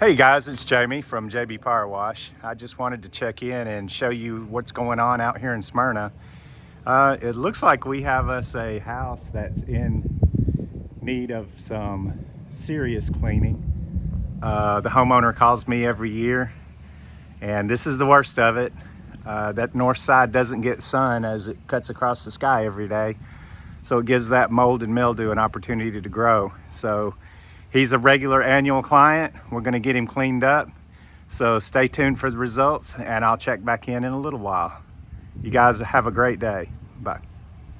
Hey guys, it's Jamie from JB Power Wash. I just wanted to check in and show you what's going on out here in Smyrna. Uh, it looks like we have us a house that's in need of some serious cleaning. Uh, the homeowner calls me every year and this is the worst of it. Uh, that north side doesn't get sun as it cuts across the sky every day. So it gives that mold and mildew an opportunity to grow. So He's a regular annual client. We're gonna get him cleaned up. So stay tuned for the results and I'll check back in in a little while. You guys have a great day. Bye.